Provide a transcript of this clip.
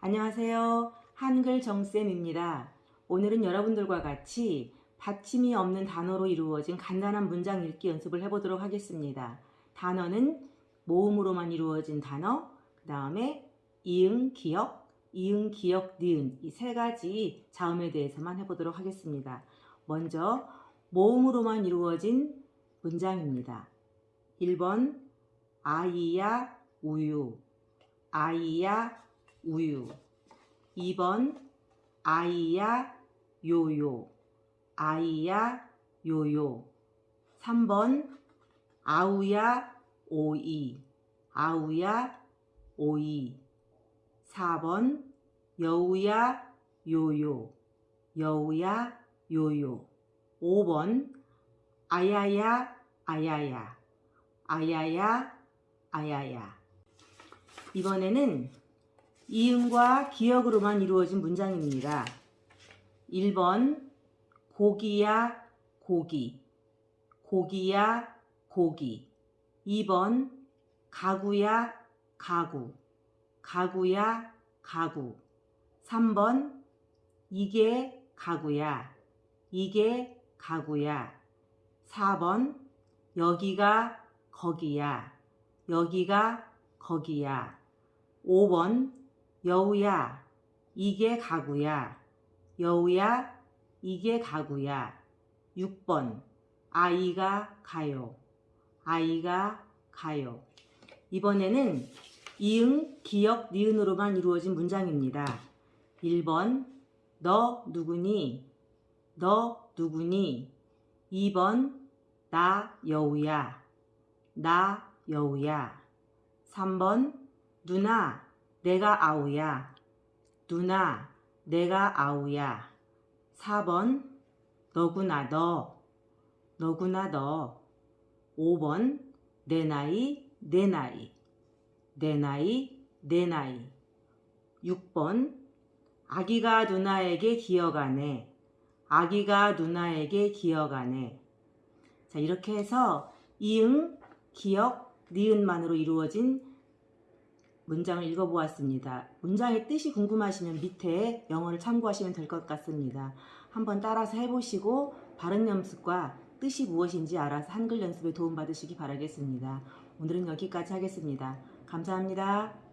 안녕하세요. 한글 정쌤입니다. 오늘은 여러분들과 같이 받침이 없는 단어로 이루어진 간단한 문장 읽기 연습을 해보도록 하겠습니다. 단어는 모음으로만 이루어진 단어, 그 다음에 이응, 기역, 이응, 기역, 니은 이 세 가지 자음에 대해서만 해보도록 하겠습니다. 먼저 모음으로만 이루어진 문장입니다. 1번 아이야 우유 아이야 우유. 2번 아이야 요요. 아이야 요요. 3번 아우야 오이. 아우야 오이. 4번 여우야 요요. 여우야 요요. 5번 아야야 아야야. 아야야 아야야. 이번에는 이응과 기역으로만 이루어진 문장입니다. 1번 고기야 고기. 고기야 고기. 2번 가구야 가구. 가구야 가구. 3번 이게 가구야. 이게 가구야. 4번 여기가 거기야. 여기가 거기야. 5번 여우야 이게 가구야. 여우야 이게 가구야. 6번 아이가 가요. 아이가 가요. 이번에는 이응, 기역, 니은으로만 이루어진 문장입니다. 1번 너 누구니? 너 누구니? 2번 나 여우야. 나 여우야. 3번 누나 내가 아우야. 누나 내가 아우야. 4번 너구나 너. 너구나 너. 5번 내 나이 내 나이. 내 나이 내 나이. 6번 아기가 누나에게 기어가네. 아기가 누나에게 기어가네. 자 이렇게 해서 이응, 기역, 니은만으로 이루어진 문장을 읽어보았습니다. 문장의 뜻이 궁금하시면 밑에 영어를 참고하시면 될 것 같습니다. 한번 따라서 해보시고 발음 연습과 뜻이 무엇인지 알아서 한글 연습에 도움받으시기 바라겠습니다. 오늘은 여기까지 하겠습니다. 감사합니다.